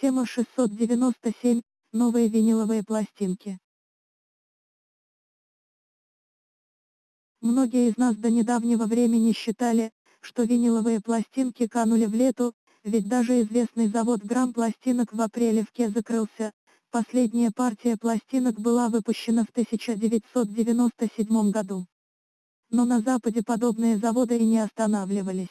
Тема 697. Новые виниловые пластинки. Многие из нас до недавнего времени считали, что виниловые пластинки канули в лету, ведь даже известный завод грамм пластинок в апреле в Ке закрылся, последняя партия пластинок была выпущена в 1997 году. Но на Западе подобные заводы и не останавливались.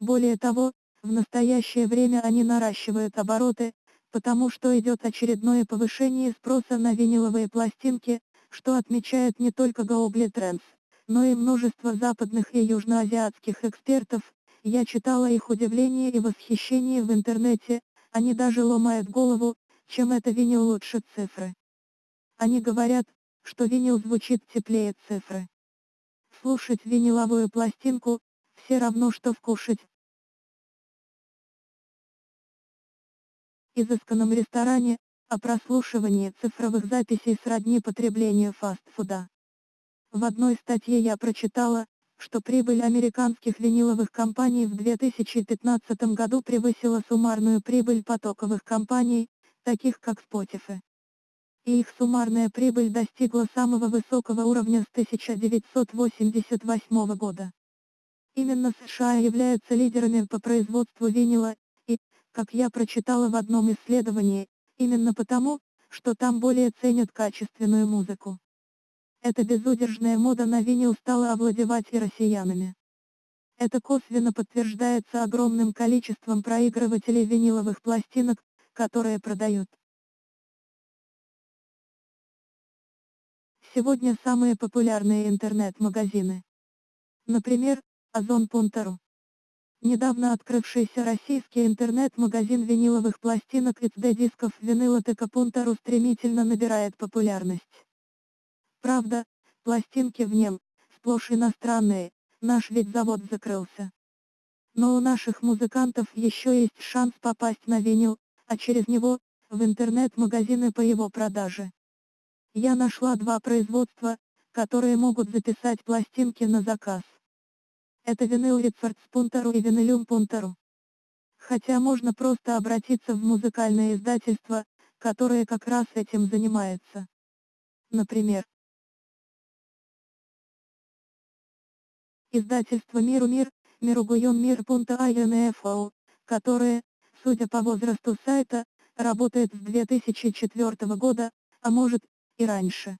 Более того, в настоящее время они наращивают обороты, потому что идет очередное повышение спроса на виниловые пластинки, что отмечает не только Global Trends, но и множество западных и южноазиатских экспертов, я читала их удивление и восхищение в интернете, они даже ломают голову, чем это винил лучше цифры. Они говорят, что винил звучит теплее цифры. Слушать виниловую пластинку, все равно что вкушать, изысканном ресторане, о прослушивании цифровых записей сродни потреблению фастфуда. В одной статье я прочитала, что прибыль американских виниловых компаний в 2015 году превысила суммарную прибыль потоковых компаний, таких как Spotify. И их суммарная прибыль достигла самого высокого уровня с 1988 года. Именно США являются лидерами по производству винила, как я прочитала в одном исследовании, именно потому, что там более ценят качественную музыку. Эта безудержная мода на винил стала овладевать и россиянами. Это косвенно подтверждается огромным количеством проигрывателей виниловых пластинок, которые продают. Сегодня самые популярные интернет-магазины. Например, Озон.ру. Недавно открывшийся российский интернет-магазин виниловых пластинок и CD-дисков Винилотека.ру стремительно набирает популярность. Правда, пластинки в нем, сплошь иностранные, наш ведь завод закрылся. Но у наших музыкантов еще есть шанс попасть на винил, а через него, в интернет-магазины по его продаже. Я нашла два производства, которые могут записать пластинки на заказ. Это винил Рецардс.ру и Винилюм.ру. Хотя можно просто обратиться в музыкальное издательство, которое как раз этим занимается. Например, издательство Миру Мир, Миругуем Мир.инфо, которое, судя по возрасту сайта, работает с 2004 года, а может, и раньше.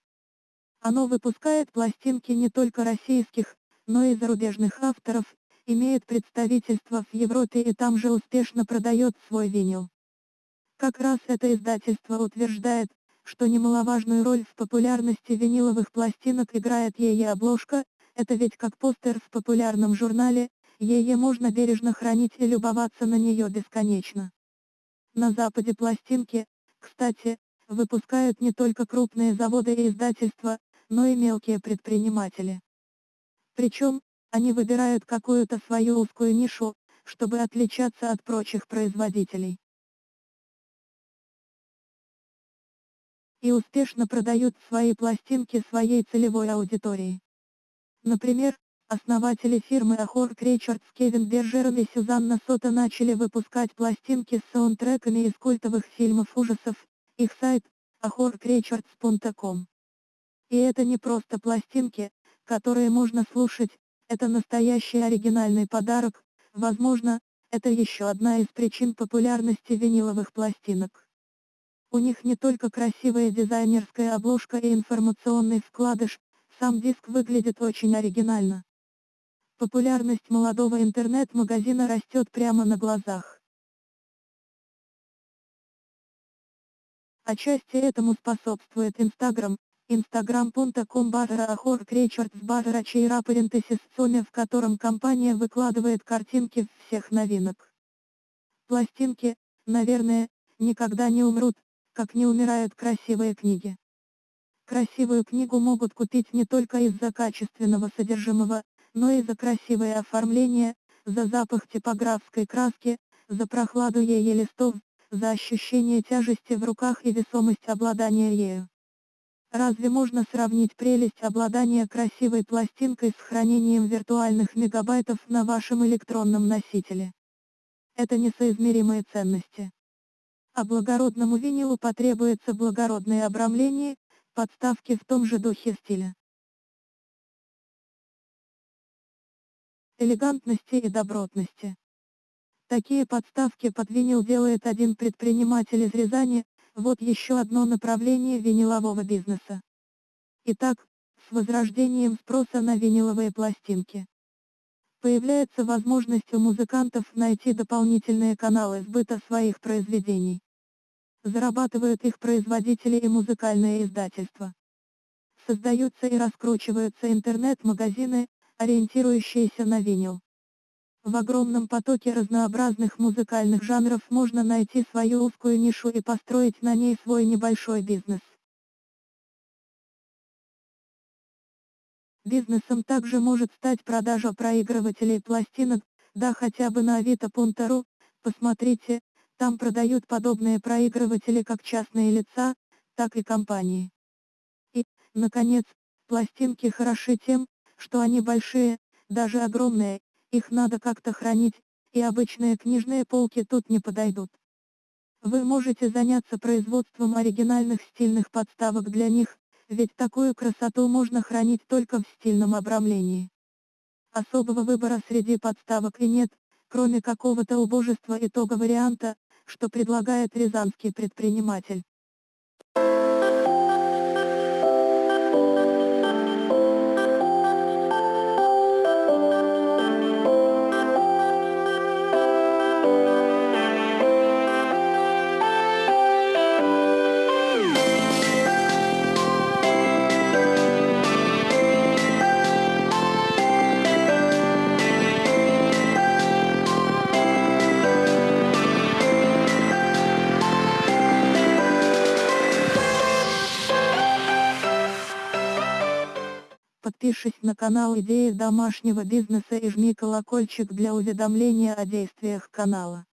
Оно выпускает пластинки не только российских, но и зарубежных авторов, имеет представительство в Европе и там же успешно продает свой винил. Как раз это издательство утверждает, что немаловажную роль в популярности виниловых пластинок играет ее обложка, это ведь как постер в популярном журнале, ее можно бережно хранить и любоваться на нее бесконечно. На Западе пластинки, кстати, выпускают не только крупные заводы и издательства, но и мелкие предприниматели. Причем, они выбирают какую-то свою узкую нишу, чтобы отличаться от прочих производителей. И успешно продают свои пластинки своей целевой аудитории. Например, основатели фирмы Ахор Крейчардс Кевин Бержерон и Сюзанна Сота начали выпускать пластинки с саундтреками из культовых фильмов ужасов, их сайт – ahorcreichards.com. И это не просто пластинки, которые можно слушать, это настоящий оригинальный подарок, возможно, это еще одна из причин популярности виниловых пластинок. У них не только красивая дизайнерская обложка и информационный вкладыш, сам диск выглядит очень оригинально. Популярность молодого интернет-магазина растет прямо на глазах. Отчасти этому способствует Инстаграм, instagram.com барра ахор кречерт барра чейра парентесис соме в котором компания выкладывает картинки всех новинок. Пластинки, наверное, никогда не умрут, как не умирают красивые книги. Красивую книгу могут купить не только из-за качественного содержимого, но и за красивое оформление, за запах типографской краски, за прохладу ее листов, за ощущение тяжести в руках и весомость обладания ею. Разве можно сравнить прелесть обладания красивой пластинкой с хранением виртуальных мегабайтов на вашем электронном носителе? Это несоизмеримые ценности. А благородному винилу потребуется благородное обрамление, подставки в том же духе стиля. Элегантности и добротности. Такие подставки под винил делает один предприниматель из Рязани, вот еще одно направление винилового бизнеса. Итак, с возрождением спроса на виниловые пластинки. Появляется возможность у музыкантов найти дополнительные каналы сбыта своих произведений. Зарабатывают их производители и музыкальные издательства. Создаются и раскручиваются интернет-магазины, ориентирующиеся на винил. В огромном потоке разнообразных музыкальных жанров можно найти свою узкую нишу и построить на ней свой небольшой бизнес. Бизнесом также может стать продажа проигрывателей пластинок, да хотя бы на авито.ру, посмотрите, там продают подобные проигрыватели как частные лица, так и компании. И, наконец, пластинки хороши тем, что они большие, даже огромные, их надо как-то хранить, и обычные книжные полки тут не подойдут. Вы можете заняться производством оригинальных стильных подставок для них, ведь такую красоту можно хранить только в стильном обрамлении. Особого выбора среди подставок и нет, кроме какого-то убожества итога варианта, что предлагает рязанский предприниматель. Подпишись на канал Идеи домашнего бизнеса и жми колокольчик для уведомления о действиях канала.